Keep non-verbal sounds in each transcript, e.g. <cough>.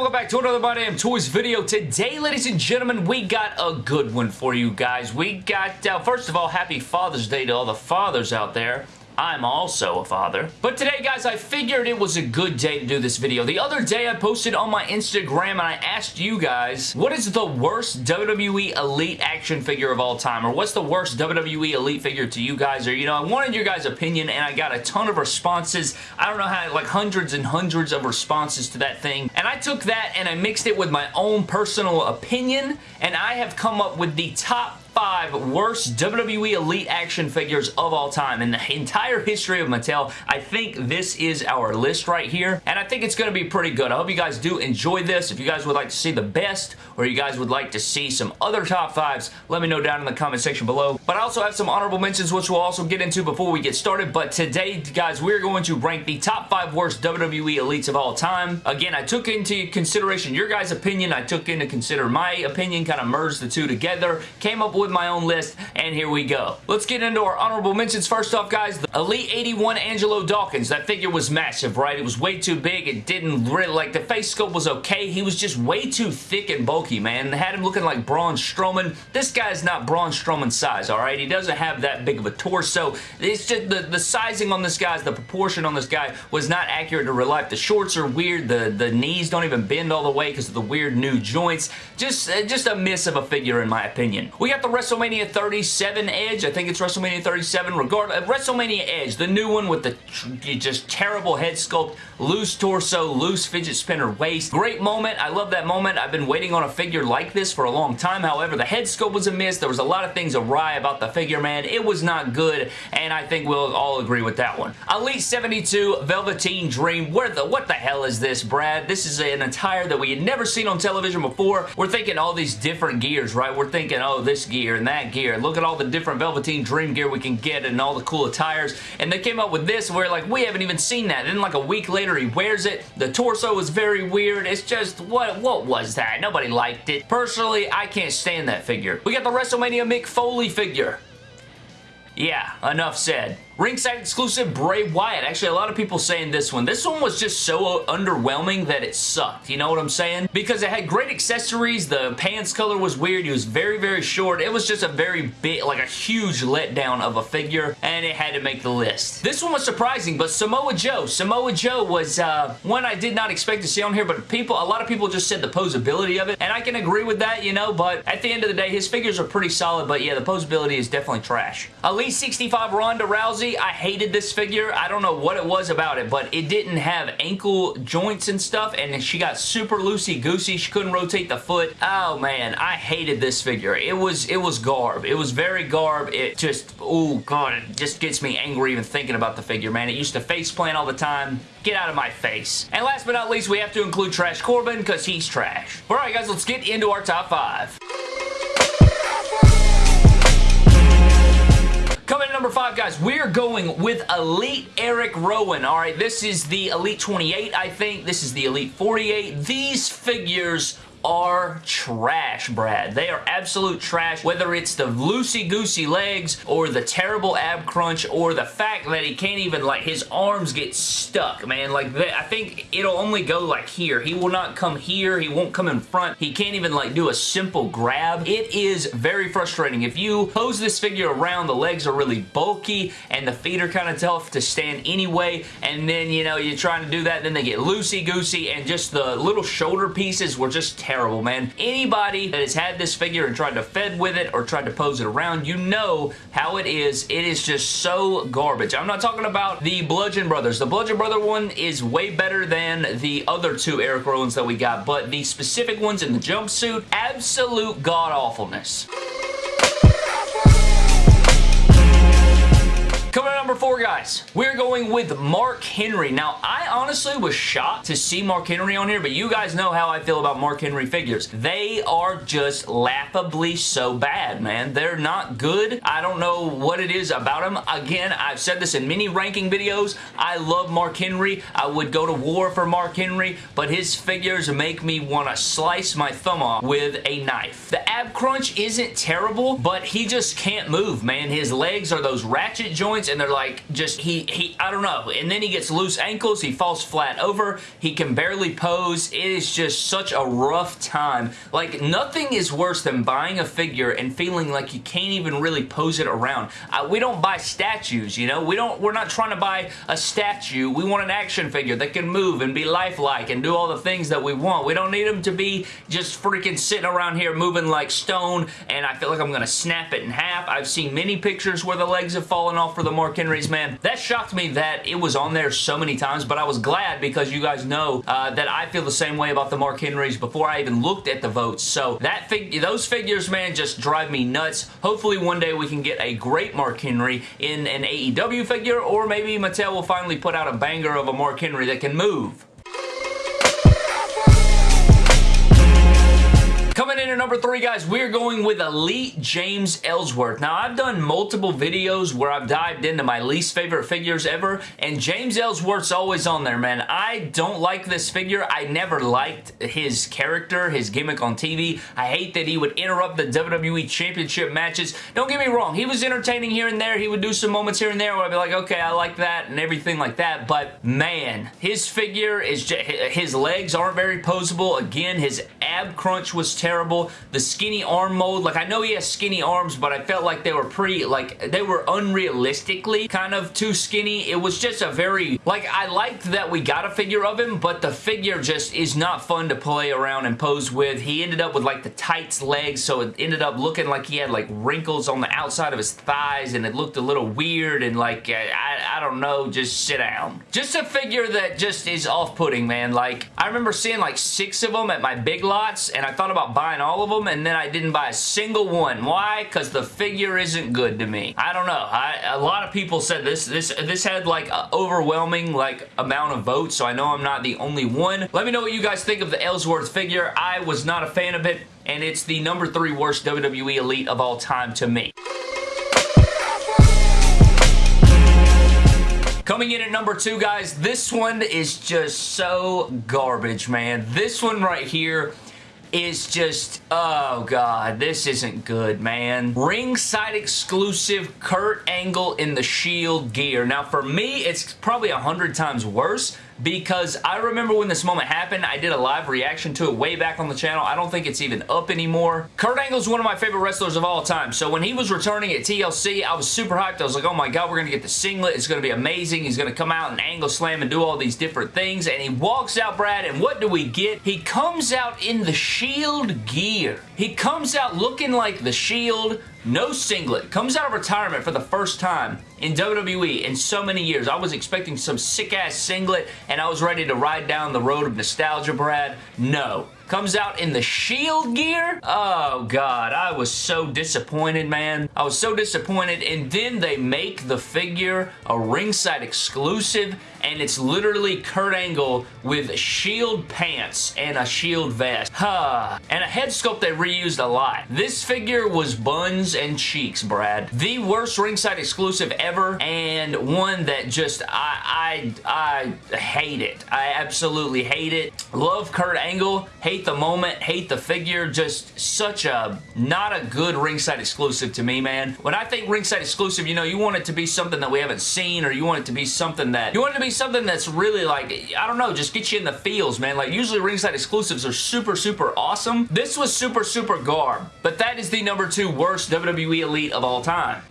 welcome back to another My Damn Toys video. Today, ladies and gentlemen, we got a good one for you guys. We got, uh, first of all, happy Father's Day to all the fathers out there. I'm also a father. But today, guys, I figured it was a good day to do this video. The other day, I posted on my Instagram and I asked you guys, what is the worst WWE Elite action figure of all time? Or what's the worst WWE Elite figure to you guys? Or, you know, I wanted your guys' opinion and I got a ton of responses. I don't know how, like hundreds and hundreds of responses to that thing. And I took that and I mixed it with my own personal opinion and I have come up with the top five worst WWE Elite action figures of all time. In the entire history of Mattel, I think this is our list right here, and I think it's going to be pretty good. I hope you guys do enjoy this. If you guys would like to see the best, or you guys would like to see some other top fives, let me know down in the comment section below. But I also have some honorable mentions, which we'll also get into before we get started. But today, guys, we're going to rank the top five worst WWE Elites of all time. Again, I took into consideration your guys' opinion. I took into consider my opinion, kind of merged the two together, came up with my own list, and here we go. Let's get into our honorable mentions. First off, guys, the Elite 81 Angelo Dawkins. That figure was massive, right? It was way too big. It didn't really, like, the face sculpt was okay. He was just way too thick and bulky, man. They had him looking like Braun Strowman. This guy's not Braun Strowman size, all right? He doesn't have that big of a torso. It's just the, the sizing on this guy's, the proportion on this guy was not accurate to real life. The shorts are weird. The, the knees don't even bend all the way because of the weird new joints. Just, just a miss of a figure in my opinion. We got the WrestleMania 37 Edge. I think it's WrestleMania 37. Regard uh, WrestleMania Edge, the new one with the just terrible head sculpt, loose torso, loose fidget spinner waist. Great moment. I love that moment. I've been waiting on a figure like this for a long time. However, the head sculpt was a miss. There was a lot of things awry about the figure, man. It was not good, and I think we'll all agree with that one. Elite 72 Velveteen Dream. Where the, what the hell is this, Brad? This is an attire that we had never seen on television before. We're thinking all these different gears, right? We're thinking, oh, this gear and that gear. Look at all the different Velveteen Dream gear we can get and all the cool attires. And they came up with this where, like, we haven't even seen that. Then, like, a week later, he wears it. The torso is very weird. It's just, what, what was that? Nobody liked it. Personally, I can't stand that figure. We got the WrestleMania Mick Foley figure. Yeah, enough said. Ringside exclusive Bray Wyatt. Actually, a lot of people saying this one. This one was just so underwhelming that it sucked. You know what I'm saying? Because it had great accessories. The pants color was weird. He was very, very short. It was just a very big, like a huge letdown of a figure, and it had to make the list. This one was surprising, but Samoa Joe. Samoa Joe was uh, one I did not expect to see on here, but people, a lot of people just said the posability of it, and I can agree with that, you know, but at the end of the day, his figures are pretty solid, but yeah, the posability is definitely trash. Elite 65 Ronda Rousey. I hated this figure. I don't know what it was about it, but it didn't have ankle joints and stuff, and she got super loosey-goosey. She couldn't rotate the foot. Oh, man. I hated this figure. It was it was garb. It was very garb. It just, oh, God, it just gets me angry even thinking about the figure, man. It used to face plant all the time. Get out of my face. And last but not least, we have to include Trash Corbin because he's trash. Alright, guys, let's get into our top five. Number five, guys, we're going with Elite Eric Rowan. All right, this is the Elite 28, I think. This is the Elite 48. These figures are trash, Brad. They are absolute trash, whether it's the loosey-goosey legs or the terrible ab crunch or the fact that he can't even, like, his arms get stuck, man. Like, I think it'll only go, like, here. He will not come here. He won't come in front. He can't even, like, do a simple grab. It is very frustrating. If you pose this figure around, the legs are really bulky and the feet are kind of tough to stand anyway, and then, you know, you're trying to do that, then they get loosey-goosey, and just the little shoulder pieces were just terrible, man. Anybody that has had this figure and tried to fed with it or tried to pose it around, you know how it is. It is just so garbage. I'm not talking about the Bludgeon Brothers. The Bludgeon Brother one is way better than the other two Eric Rowans that we got, but the specific ones in the jumpsuit, absolute god-awfulness. Coming number four, guys, we're going with Mark Henry. Now, I honestly was shocked to see Mark Henry on here, but you guys know how I feel about Mark Henry figures. They are just laughably so bad, man. They're not good. I don't know what it is about them. Again, I've said this in many ranking videos. I love Mark Henry. I would go to war for Mark Henry, but his figures make me want to slice my thumb off with a knife. The ab crunch isn't terrible, but he just can't move, man. His legs are those ratchet joints and they're like just he he I don't know. And then he gets loose ankles. He falls flat over. He can barely pose. It is just such a rough time. Like nothing is worse than buying a figure and feeling like you can't even really pose it around. We don't buy statues you know? We don't we're not trying to buy a statue. We want an action figure that can move and be lifelike and do all the things that we want. We don't need them to be just freaking sitting around here moving like stone and I feel like I'm gonna snap it in half. I've seen many pictures where the legs have fallen off for the Mark Henrys, man. That shocked me that it was on there so many times, but I was glad because you guys know uh, that I feel the same way about the Mark Henrys before I even looked at the votes. So that fig those figures, man, just drive me nuts. Hopefully one day we can get a great Mark Henry in an AEW figure, or maybe Mattel will finally put out a banger of a Mark Henry that can move. In at number three, guys, we're going with Elite James Ellsworth. Now, I've done multiple videos where I've dived into my least favorite figures ever, and James Ellsworth's always on there, man. I don't like this figure. I never liked his character, his gimmick on TV. I hate that he would interrupt the WWE Championship matches. Don't get me wrong. He was entertaining here and there. He would do some moments here and there where I'd be like, okay, I like that and everything like that, but man, his figure is just, his legs aren't very posable. Again, his ab crunch was terrible The skinny arm mold, like I know he has skinny arms, but I felt like they were pretty, like they were unrealistically kind of too skinny. It was just a very, like I liked that we got a figure of him, but the figure just is not fun to play around and pose with. He ended up with like the tights legs, so it ended up looking like he had like wrinkles on the outside of his thighs and it looked a little weird and like, I, I don't know, just sit down. Just a figure that just is off-putting, man. Like, I remember seeing like six of them at my big lots and I thought about buying all of them and then I didn't buy a single one. Why? Because the figure isn't good to me. I don't know. I, a lot of people said this this this had like an overwhelming like amount of votes so I know I'm not the only one. Let me know what you guys think of the Ellsworth figure. I was not a fan of it and it's the number three worst WWE Elite of all time to me. Coming in at number two, guys, this one is just so garbage, man. This one right here is just, oh god, this isn't good, man. Ringside exclusive Kurt Angle in the Shield gear. Now, for me, it's probably a hundred times worse because I remember when this moment happened, I did a live reaction to it way back on the channel. I don't think it's even up anymore. Kurt Angle's one of my favorite wrestlers of all time, so when he was returning at TLC, I was super hyped. I was like, oh my god, we're going to get the singlet. It's going to be amazing. He's going to come out and angle slam and do all these different things, and he walks out, Brad, and what do we get? He comes out in the Shield gear. He comes out looking like the Shield, no singlet, comes out of retirement for the first time in WWE in so many years. I was expecting some sick-ass singlet, and I was ready to ride down the road of nostalgia, Brad. No comes out in the Shield gear. Oh, God. I was so disappointed, man. I was so disappointed. And then they make the figure a ringside exclusive, and it's literally Kurt Angle with Shield pants and a Shield vest. Huh. And a head sculpt they reused a lot. This figure was buns and cheeks, Brad. The worst ringside exclusive ever, and one that just, I, I, I hate it. I absolutely hate it. Love Kurt Angle. Hate the moment, hate the figure, just such a, not a good ringside exclusive to me, man. When I think ringside exclusive, you know, you want it to be something that we haven't seen or you want it to be something that, you want it to be something that's really like, I don't know, just get you in the feels, man. Like usually ringside exclusives are super, super awesome. This was super, super garb, but that is the number two worst WWE Elite of all time.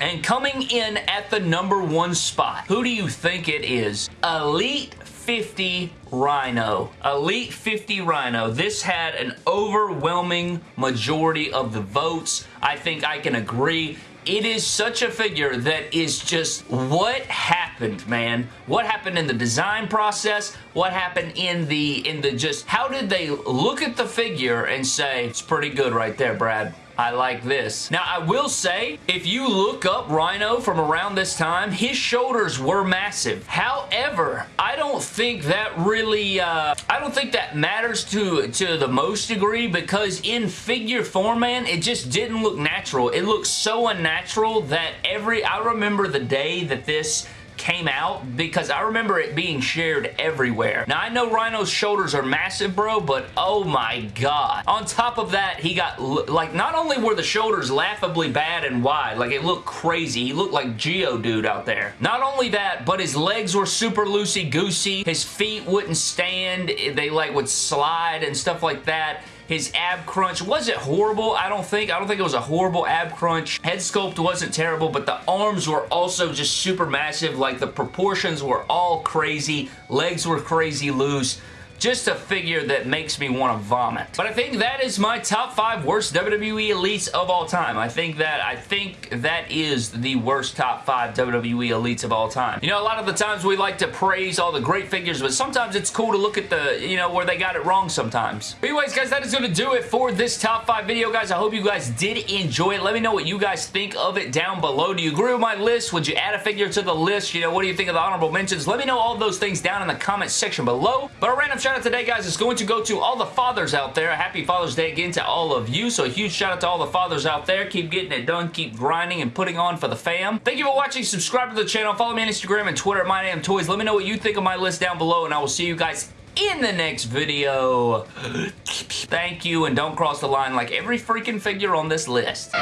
And coming in at the number one spot, who do you think it is? Elite 50 Rhino. Elite 50 Rhino. This had an overwhelming majority of the votes. I think I can agree it is such a figure that is just what happened man? What happened in the design process? What happened in the in the just how did they look at the figure and say it's pretty good right there Brad I like this. Now, I will say, if you look up Rhino from around this time, his shoulders were massive. However, I don't think that really, uh, I don't think that matters to, to the most degree because in figure form, man, it just didn't look natural. It looked so unnatural that every, I remember the day that this came out because I remember it being shared everywhere. Now, I know Rhino's shoulders are massive, bro, but oh my god. On top of that, he got, like, not only were the shoulders laughably bad and wide, like, it looked crazy. He looked like Geodude out there. Not only that, but his legs were super loosey-goosey. His feet wouldn't stand. They, like, would slide and stuff like that. His ab crunch wasn't horrible, I don't think. I don't think it was a horrible ab crunch. Head sculpt wasn't terrible, but the arms were also just super massive. Like, the proportions were all crazy. Legs were crazy loose just a figure that makes me want to vomit. But I think that is my top five worst WWE Elites of all time. I think that I think that is the worst top five WWE Elites of all time. You know, a lot of the times we like to praise all the great figures, but sometimes it's cool to look at the, you know, where they got it wrong sometimes. But anyways, guys, that is going to do it for this top five video, guys. I hope you guys did enjoy it. Let me know what you guys think of it down below. Do you agree with my list? Would you add a figure to the list? You know, what do you think of the honorable mentions? Let me know all those things down in the comment section below. But a random shout out today, guys, is going to go to all the fathers out there. Happy Father's Day again to all of you. So a huge shout out to all the fathers out there. Keep getting it done. Keep grinding and putting on for the fam. Thank you for watching. Subscribe to the channel. Follow me on Instagram and Twitter at MyDamnToys. Let me know what you think of my list down below, and I will see you guys in the next video. <gasps> Thank you, and don't cross the line like every freaking figure on this list.